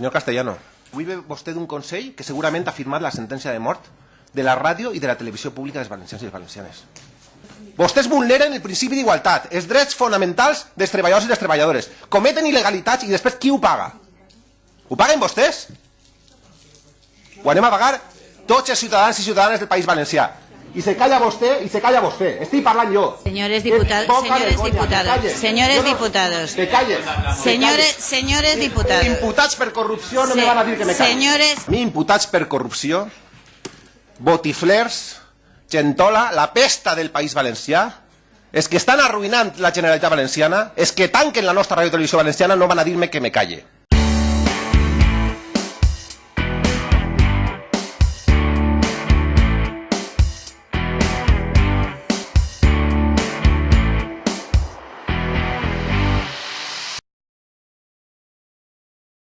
Senyor Castellano, avui ve vostè d'un Consell que segurament ha firmat la sentència de mort de la ràdio i de la televisió pública dels valencians i les valencianes. Vostès vulneren el principi d'igualtat, els drets fonamentals dels treballadors i les treballadores, cometen il·legalitats i després qui ho paga? Ho paguen vostès? Ho anem a pagar tots els ciutadans i ciutadanes del País Valencià. I se calla vostè i se calla vostè. Estic parlant jo. Señores Que diputados, señores vergonya, que diputados, calles. señores Jo no- diputados. Que calles. Señores, calles. señores diputados. Imputats per corrupció no Se- me van a dir que me calli. señores- A mi imputats per corrupció, botiflers, gentola, la pesta del País Valencià, és que estan arruïnant la Generalitat Valenciana, és que tanquen la nostra ràdio i televisió valenciana, no van a dir-me que me calle.